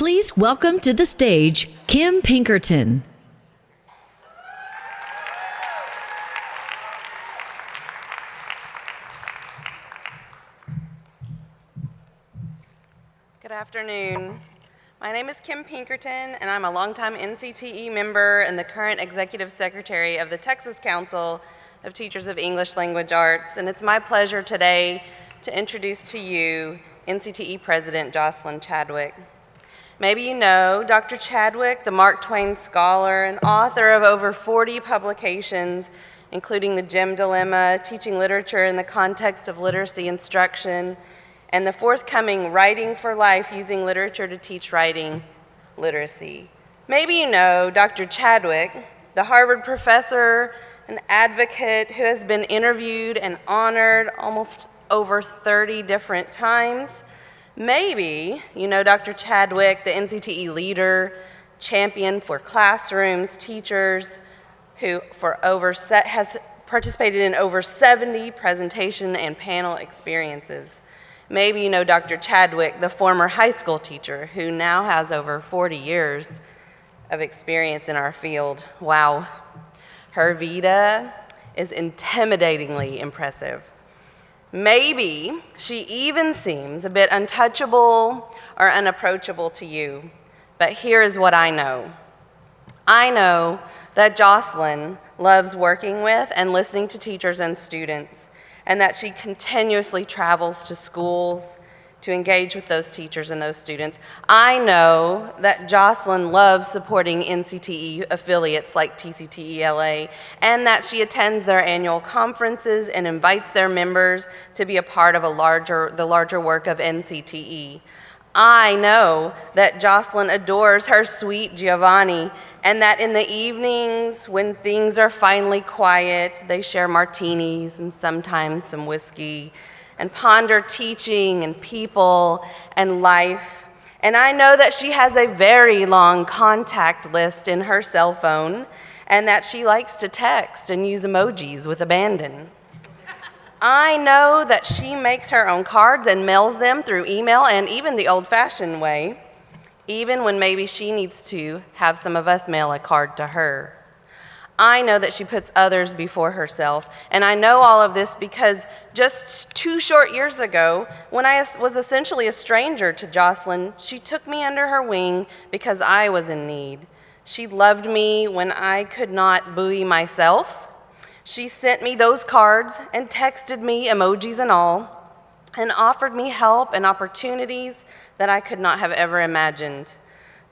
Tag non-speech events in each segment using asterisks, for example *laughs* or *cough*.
Please welcome to the stage Kim Pinkerton. Good afternoon. My name is Kim Pinkerton, and I'm a longtime NCTE member and the current executive secretary of the Texas Council of Teachers of English Language Arts. And it's my pleasure today to introduce to you NCTE President Jocelyn Chadwick. Maybe you know Dr. Chadwick, the Mark Twain scholar and author of over 40 publications, including The Jim Dilemma, Teaching Literature in the Context of Literacy Instruction, and the forthcoming Writing for Life Using Literature to Teach Writing Literacy. Maybe you know Dr. Chadwick, the Harvard professor and advocate who has been interviewed and honored almost over 30 different times. Maybe you know Dr. Chadwick, the NCTE leader, champion for classrooms, teachers, who for over has participated in over 70 presentation and panel experiences. Maybe you know Dr. Chadwick, the former high school teacher who now has over 40 years of experience in our field. Wow. Her vita is intimidatingly impressive. Maybe she even seems a bit untouchable or unapproachable to you, but here is what I know. I know that Jocelyn loves working with and listening to teachers and students and that she continuously travels to schools to engage with those teachers and those students. I know that Jocelyn loves supporting NCTE affiliates like TCTELA and that she attends their annual conferences and invites their members to be a part of a larger, the larger work of NCTE. I know that Jocelyn adores her sweet Giovanni and that in the evenings when things are finally quiet, they share martinis and sometimes some whiskey and ponder teaching and people and life. And I know that she has a very long contact list in her cell phone and that she likes to text and use emojis with abandon. I know that she makes her own cards and mails them through email and even the old fashioned way, even when maybe she needs to have some of us mail a card to her. I know that she puts others before herself, and I know all of this because just two short years ago, when I was essentially a stranger to Jocelyn, she took me under her wing because I was in need. She loved me when I could not buoy myself. She sent me those cards and texted me, emojis and all, and offered me help and opportunities that I could not have ever imagined.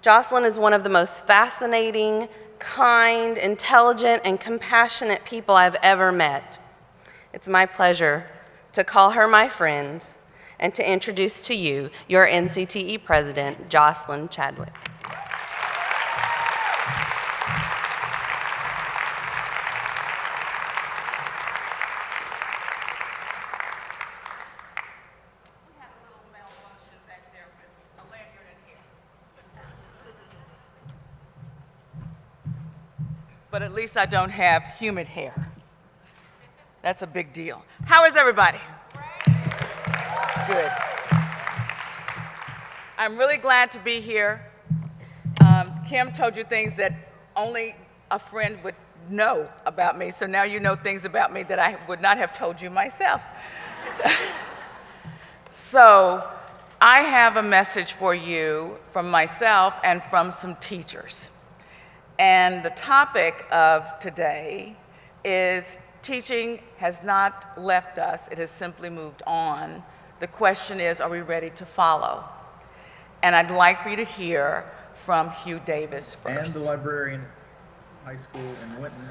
Jocelyn is one of the most fascinating, kind, intelligent, and compassionate people I've ever met. It's my pleasure to call her my friend and to introduce to you your NCTE President, Jocelyn Chadwick. Least I don't have humid hair. That's a big deal. How is everybody? Good. I'm really glad to be here. Um, Kim told you things that only a friend would know about me, so now you know things about me that I would not have told you myself. *laughs* so I have a message for you from myself and from some teachers. And the topic of today is teaching has not left us, it has simply moved on. The question is, are we ready to follow? And I'd like for you to hear from Hugh Davis first. And the librarian at high school in Winton.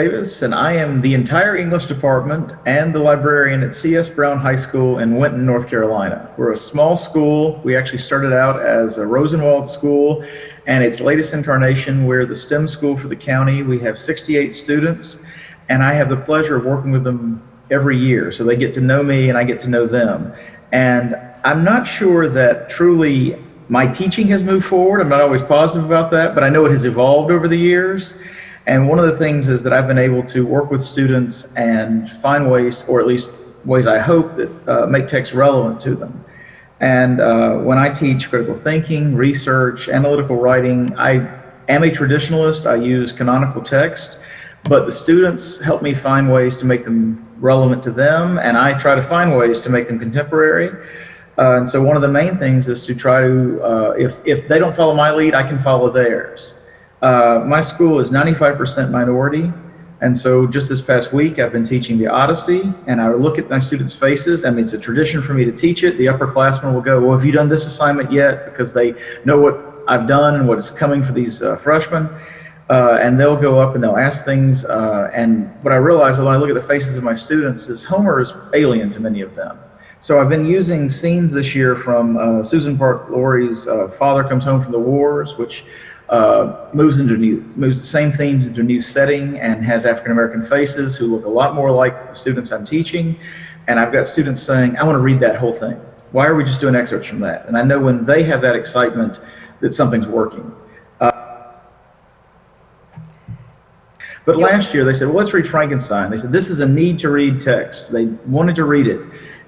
Davis, and I am the entire English department and the librarian at C.S. Brown High School in Winton, North Carolina. We're a small school. We actually started out as a Rosenwald school and its latest incarnation, we're the STEM school for the county. We have 68 students and I have the pleasure of working with them every year. So they get to know me and I get to know them. And I'm not sure that truly my teaching has moved forward. I'm not always positive about that, but I know it has evolved over the years. And one of the things is that I've been able to work with students and find ways, or at least ways I hope that uh, make text relevant to them. And uh, when I teach critical thinking, research, analytical writing, I am a traditionalist. I use canonical text, but the students help me find ways to make them relevant to them, and I try to find ways to make them contemporary. Uh, and so one of the main things is to try to, uh, if, if they don't follow my lead, I can follow theirs. Uh, my school is 95% minority. And so just this past week, I've been teaching the Odyssey, and I look at my students' faces. I mean, it's a tradition for me to teach it. The upperclassmen will go, well, have you done this assignment yet? Because they know what I've done and what is coming for these uh, freshmen. Uh, and they'll go up and they'll ask things. Uh, and what I realize when I look at the faces of my students is Homer is alien to many of them. So I've been using scenes this year from uh, Susan Park Laurie's uh, Father Comes Home from the Wars, which uh, moves into new, moves the same themes into a new setting and has African American faces who look a lot more like the students I'm teaching. And I've got students saying, I want to read that whole thing. Why are we just doing excerpts from that? And I know when they have that excitement that something's working. Uh, but last year they said, well, let's read Frankenstein. They said, this is a need to read text. They wanted to read it.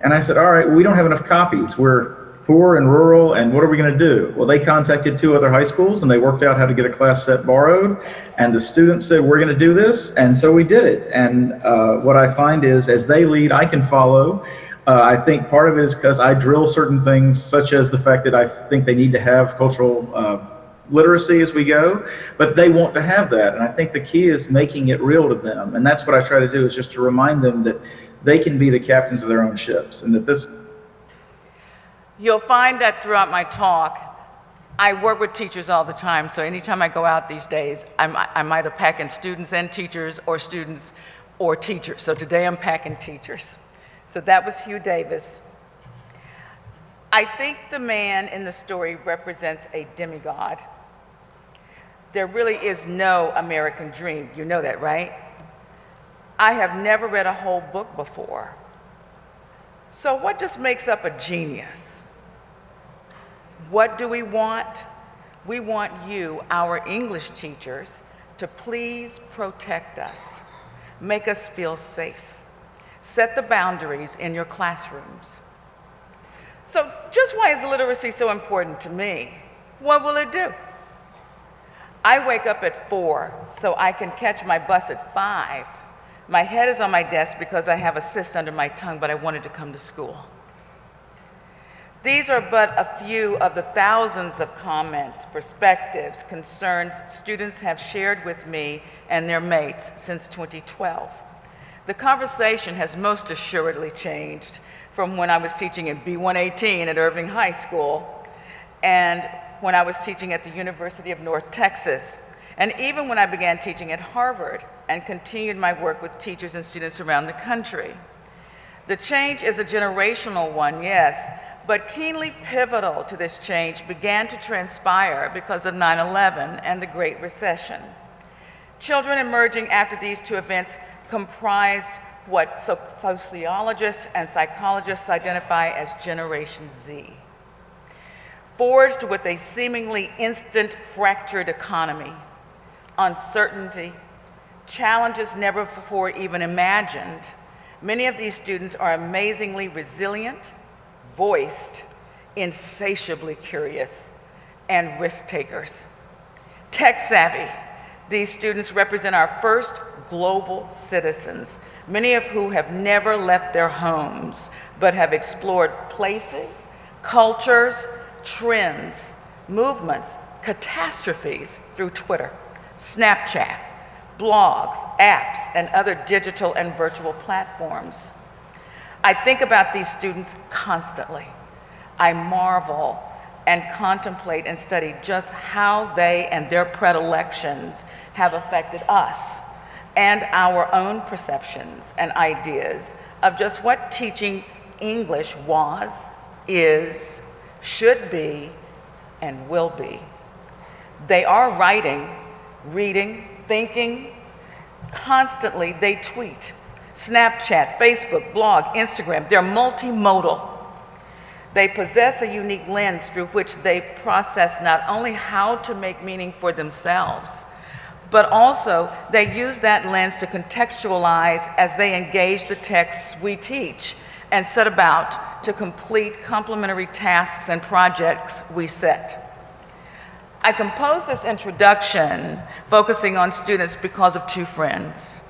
And I said, all right, we don't have enough copies. We're poor and rural, and what are we going to do? Well, they contacted two other high schools, and they worked out how to get a class set borrowed. And the students said, we're going to do this, and so we did it. And uh, what I find is, as they lead, I can follow. Uh, I think part of it is because I drill certain things, such as the fact that I think they need to have cultural uh, literacy as we go, but they want to have that. And I think the key is making it real to them. And that's what I try to do is just to remind them that they can be the captains of their own ships and that this You'll find that throughout my talk, I work with teachers all the time, so anytime I go out these days, I'm, I'm either packing students and teachers or students or teachers. So today I'm packing teachers. So that was Hugh Davis. I think the man in the story represents a demigod. There really is no American dream. You know that, right? I have never read a whole book before. So what just makes up a genius? What do we want? We want you, our English teachers, to please protect us, make us feel safe, set the boundaries in your classrooms. So just why is literacy so important to me? What will it do? I wake up at four so I can catch my bus at five. My head is on my desk because I have a cyst under my tongue, but I wanted to come to school. These are but a few of the thousands of comments, perspectives, concerns students have shared with me and their mates since 2012. The conversation has most assuredly changed from when I was teaching at B118 at Irving High School and when I was teaching at the University of North Texas, and even when I began teaching at Harvard and continued my work with teachers and students around the country. The change is a generational one, yes, but keenly pivotal to this change began to transpire because of 9-11 and the Great Recession. Children emerging after these two events comprised what sociologists and psychologists identify as Generation Z. Forged with a seemingly instant fractured economy, uncertainty, challenges never before even imagined, many of these students are amazingly resilient voiced, insatiably curious, and risk takers. Tech savvy, these students represent our first global citizens, many of whom have never left their homes, but have explored places, cultures, trends, movements, catastrophes through Twitter, Snapchat, blogs, apps, and other digital and virtual platforms. I think about these students constantly. I marvel and contemplate and study just how they and their predilections have affected us and our own perceptions and ideas of just what teaching English was, is, should be, and will be. They are writing, reading, thinking, constantly they tweet Snapchat, Facebook, blog, Instagram, they're multimodal. They possess a unique lens through which they process not only how to make meaning for themselves, but also they use that lens to contextualize as they engage the texts we teach and set about to complete complementary tasks and projects we set. I composed this introduction focusing on students because of two friends.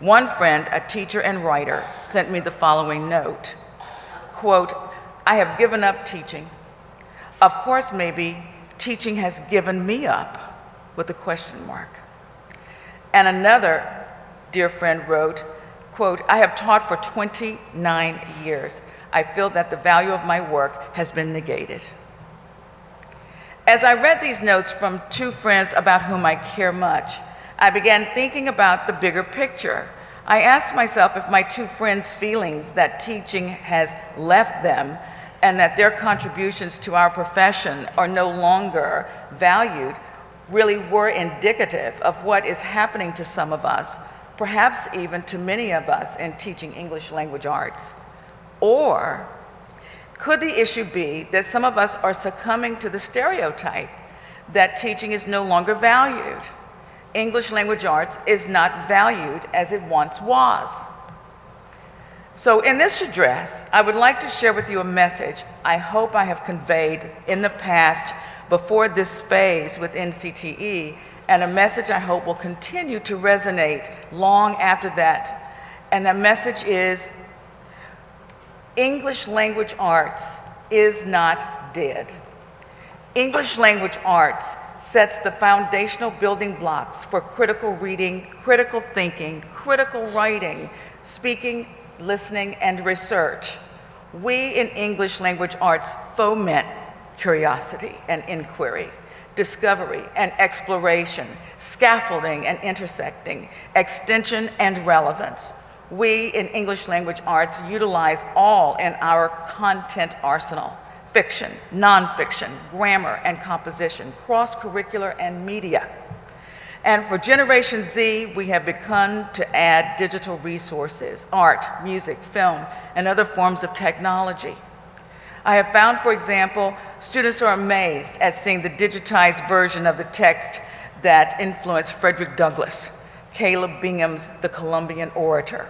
One friend, a teacher and writer, sent me the following note. Quote, I have given up teaching. Of course, maybe teaching has given me up with a question mark. And another dear friend wrote, quote, I have taught for 29 years. I feel that the value of my work has been negated. As I read these notes from two friends about whom I care much, I began thinking about the bigger picture. I asked myself if my two friends' feelings that teaching has left them and that their contributions to our profession are no longer valued really were indicative of what is happening to some of us, perhaps even to many of us in teaching English language arts. Or could the issue be that some of us are succumbing to the stereotype that teaching is no longer valued? English language arts is not valued as it once was. So in this address, I would like to share with you a message I hope I have conveyed in the past before this phase with NCTE, and a message I hope will continue to resonate long after that. And that message is, English language arts is not dead. English language arts sets the foundational building blocks for critical reading, critical thinking, critical writing, speaking, listening, and research. We in English language arts foment curiosity and inquiry, discovery and exploration, scaffolding and intersecting, extension and relevance. We in English language arts utilize all in our content arsenal fiction, nonfiction, grammar and composition, cross-curricular and media. And for Generation Z, we have begun to add digital resources, art, music, film, and other forms of technology. I have found, for example, students are amazed at seeing the digitized version of the text that influenced Frederick Douglass, Caleb Bingham's The Columbian Orator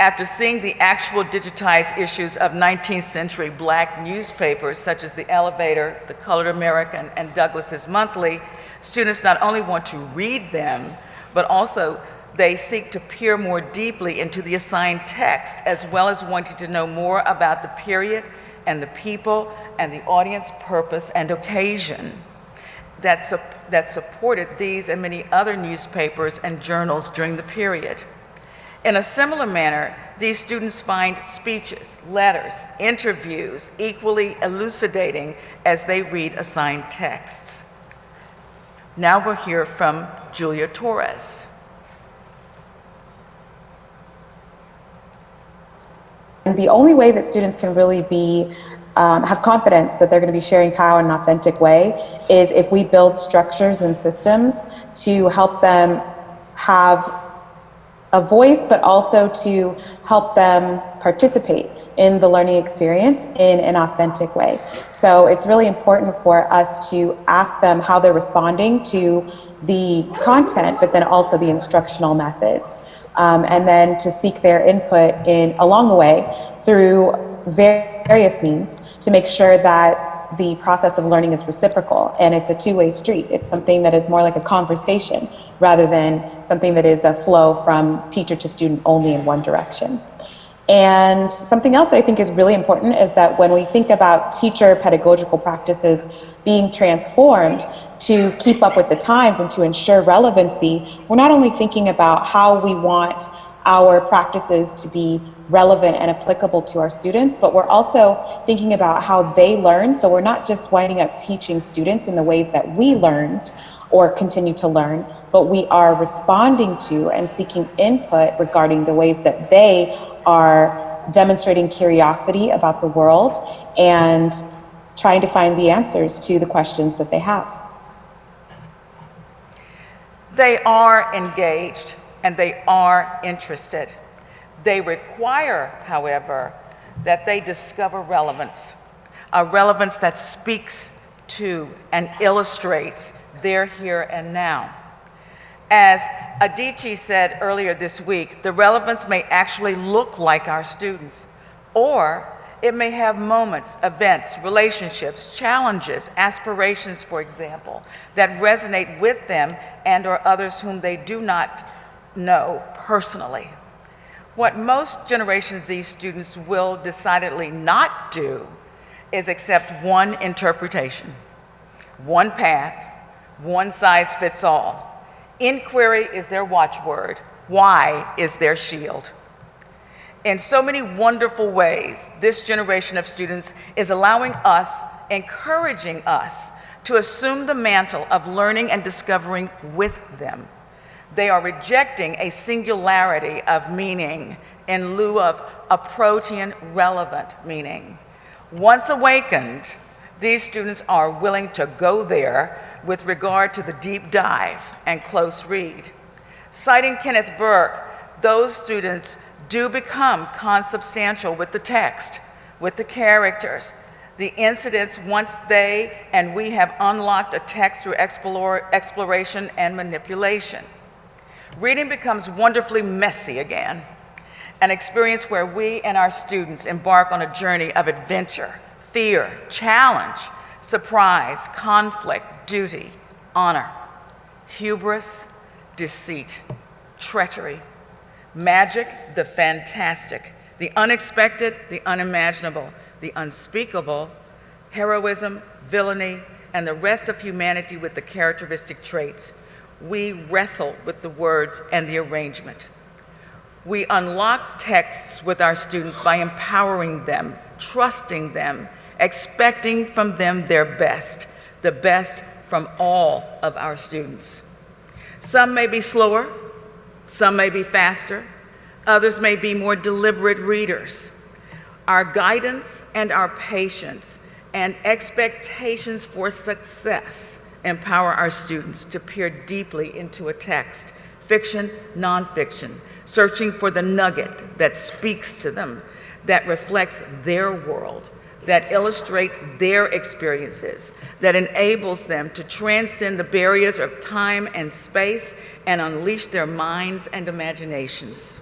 after seeing the actual digitized issues of 19th century black newspapers such as The Elevator, The Colored American, and Douglass's Monthly, students not only want to read them, but also they seek to peer more deeply into the assigned text, as well as wanting to know more about the period and the people and the audience purpose and occasion that, su that supported these and many other newspapers and journals during the period. In a similar manner, these students find speeches, letters, interviews equally elucidating as they read assigned texts. Now we'll hear from Julia Torres. And the only way that students can really be um, have confidence that they're going to be sharing power in an authentic way is if we build structures and systems to help them have a voice, but also to help them participate in the learning experience in an authentic way. So it's really important for us to ask them how they're responding to the content, but then also the instructional methods. Um, and then to seek their input in along the way through various means to make sure that the process of learning is reciprocal and it's a two-way street. It's something that is more like a conversation rather than something that is a flow from teacher to student only in one direction. And something else I think is really important is that when we think about teacher pedagogical practices being transformed to keep up with the times and to ensure relevancy, we're not only thinking about how we want our practices to be relevant and applicable to our students, but we're also thinking about how they learn. So we're not just winding up teaching students in the ways that we learned or continue to learn, but we are responding to and seeking input regarding the ways that they are demonstrating curiosity about the world and trying to find the answers to the questions that they have. They are engaged and they are interested. They require, however, that they discover relevance, a relevance that speaks to and illustrates their here and now. As Adichie said earlier this week, the relevance may actually look like our students, or it may have moments, events, relationships, challenges, aspirations, for example, that resonate with them and or others whom they do not know personally. What most Generation Z students will decidedly not do is accept one interpretation, one path, one size fits all. Inquiry is their watchword. Why is their shield. In so many wonderful ways, this generation of students is allowing us, encouraging us to assume the mantle of learning and discovering with them. They are rejecting a singularity of meaning in lieu of a protean relevant meaning. Once awakened, these students are willing to go there with regard to the deep dive and close read. Citing Kenneth Burke, those students do become consubstantial with the text, with the characters, the incidents once they and we have unlocked a text through explore, exploration and manipulation. Reading becomes wonderfully messy again, an experience where we and our students embark on a journey of adventure, fear, challenge, surprise, conflict, duty, honor, hubris, deceit, treachery, magic, the fantastic, the unexpected, the unimaginable, the unspeakable, heroism, villainy, and the rest of humanity with the characteristic traits. We wrestle with the words and the arrangement. We unlock texts with our students by empowering them, trusting them, expecting from them their best, the best from all of our students. Some may be slower, some may be faster, others may be more deliberate readers. Our guidance and our patience and expectations for success empower our students to peer deeply into a text, fiction, nonfiction, searching for the nugget that speaks to them, that reflects their world, that illustrates their experiences, that enables them to transcend the barriers of time and space and unleash their minds and imaginations.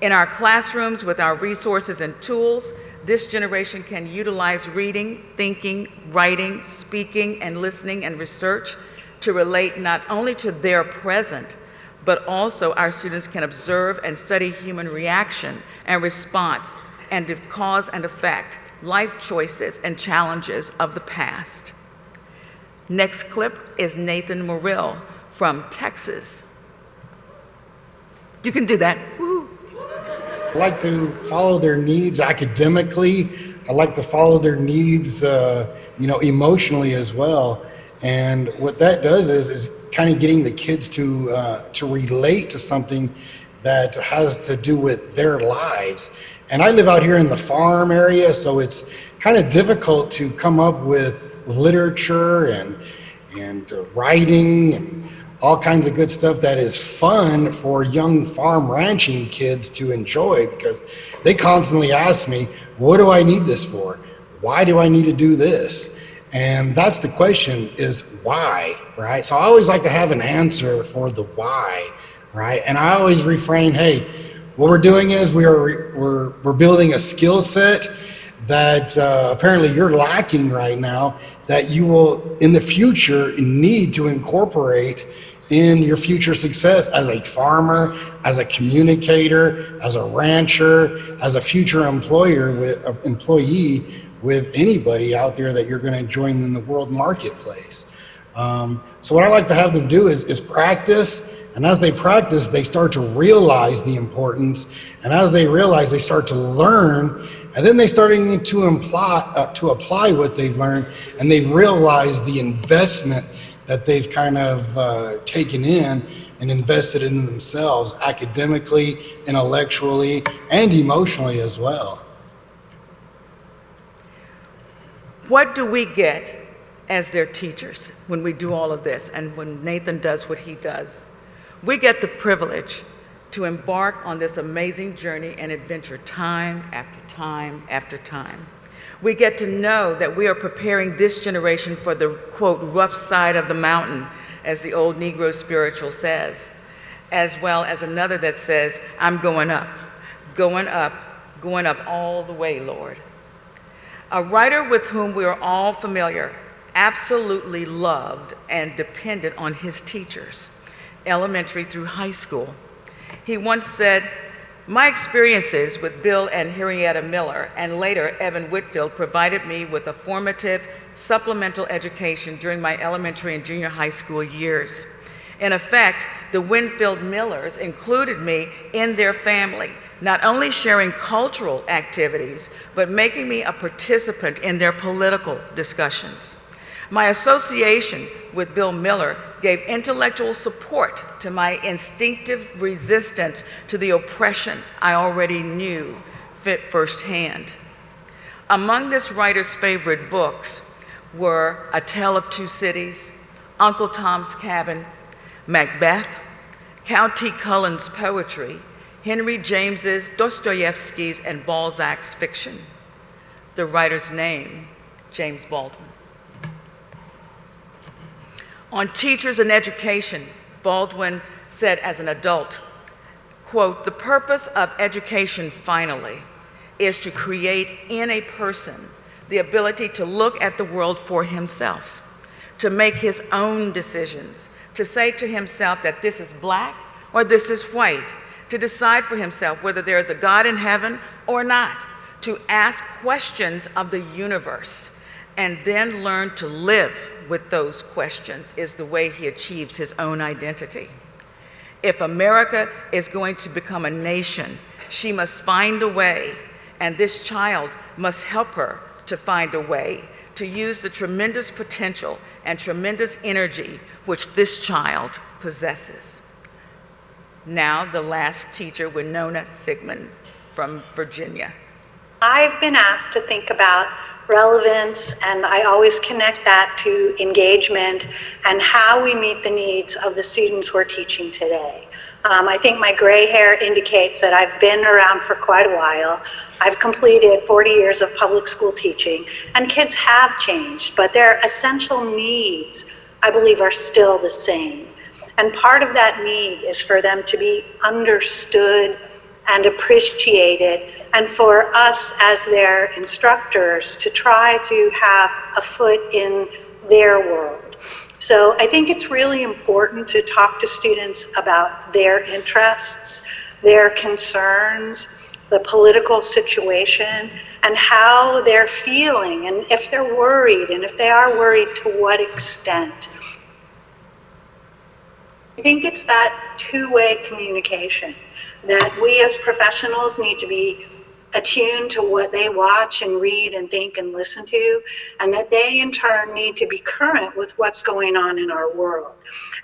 In our classrooms with our resources and tools, this generation can utilize reading, thinking, writing, speaking, and listening and research to relate not only to their present, but also our students can observe and study human reaction and response and cause and effect, life choices and challenges of the past. Next clip is Nathan Morrill from Texas. You can do that. I like to follow their needs academically. I like to follow their needs, uh, you know, emotionally as well. And what that does is, is kind of getting the kids to uh, to relate to something that has to do with their lives. And I live out here in the farm area, so it's kind of difficult to come up with literature and and uh, writing and all kinds of good stuff that is fun for young farm ranching kids to enjoy because they constantly ask me, what do I need this for? Why do I need to do this? And that's the question is why, right? So I always like to have an answer for the why, right? And I always refrain, hey, what we're doing is we are we're we're building a skill set that uh, apparently you're lacking right now that you will in the future need to incorporate in your future success as a farmer, as a communicator, as a rancher, as a future employer with uh, employee with anybody out there that you're going to join in the world marketplace. Um, so what I like to have them do is, is practice. And as they practice, they start to realize the importance. And as they realize, they start to learn. And then they starting to imply, uh, to apply what they've learned. And they realize the investment that they've kind of uh, taken in and invested in themselves academically, intellectually, and emotionally as well. What do we get as their teachers when we do all of this and when Nathan does what he does? We get the privilege to embark on this amazing journey and adventure time after time after time. We get to know that we are preparing this generation for the quote, rough side of the mountain, as the old Negro spiritual says, as well as another that says, I'm going up, going up, going up all the way, Lord. A writer with whom we are all familiar, absolutely loved and dependent on his teachers, elementary through high school. He once said, my experiences with Bill and Henrietta Miller, and later Evan Whitfield, provided me with a formative supplemental education during my elementary and junior high school years. In effect, the Winfield Millers included me in their family, not only sharing cultural activities, but making me a participant in their political discussions. My association with Bill Miller gave intellectual support to my instinctive resistance to the oppression I already knew fit firsthand. Among this writer's favorite books were A Tale of Two Cities, Uncle Tom's Cabin, Macbeth, Countee Cullen's poetry, Henry James's, Dostoevsky's, and Balzac's fiction. The writer's name, James Baldwin. On teachers and education, Baldwin said as an adult, quote, the purpose of education finally is to create in a person the ability to look at the world for himself, to make his own decisions, to say to himself that this is black or this is white, to decide for himself whether there is a God in heaven or not, to ask questions of the universe, and then learn to live with those questions is the way he achieves his own identity. If America is going to become a nation, she must find a way, and this child must help her to find a way to use the tremendous potential and tremendous energy which this child possesses. Now, the last teacher, Winona Sigmund from Virginia. I've been asked to think about relevance, and I always connect that to engagement and how we meet the needs of the students we're teaching today. Um, I think my gray hair indicates that I've been around for quite a while. I've completed 40 years of public school teaching, and kids have changed, but their essential needs, I believe, are still the same. And part of that need is for them to be understood and appreciated and for us as their instructors to try to have a foot in their world. So I think it's really important to talk to students about their interests, their concerns, the political situation, and how they're feeling, and if they're worried, and if they are worried, to what extent. I think it's that two-way communication that we as professionals need to be attuned to what they watch and read and think and listen to, and that they in turn need to be current with what's going on in our world.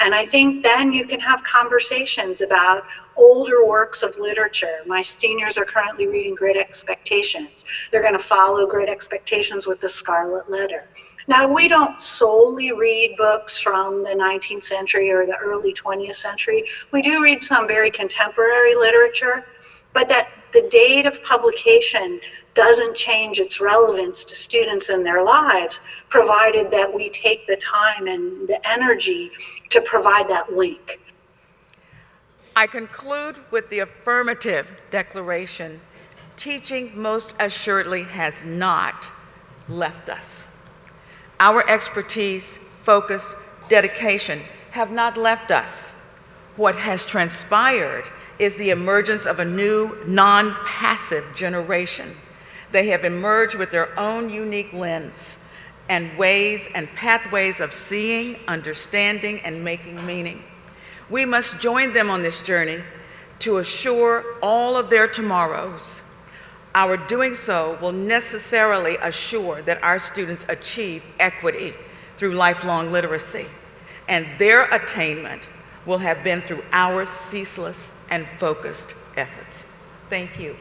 And I think then you can have conversations about older works of literature. My seniors are currently reading Great Expectations. They're going to follow Great Expectations with the Scarlet Letter. Now, we don't solely read books from the 19th century or the early 20th century. We do read some very contemporary literature, but that the date of publication doesn't change its relevance to students in their lives, provided that we take the time and the energy to provide that link. I conclude with the affirmative declaration, teaching most assuredly has not left us. Our expertise, focus, dedication have not left us. What has transpired is the emergence of a new non-passive generation. They have emerged with their own unique lens and ways and pathways of seeing, understanding, and making meaning. We must join them on this journey to assure all of their tomorrows. Our doing so will necessarily assure that our students achieve equity through lifelong literacy, and their attainment will have been through our ceaseless and focused efforts. Thank you.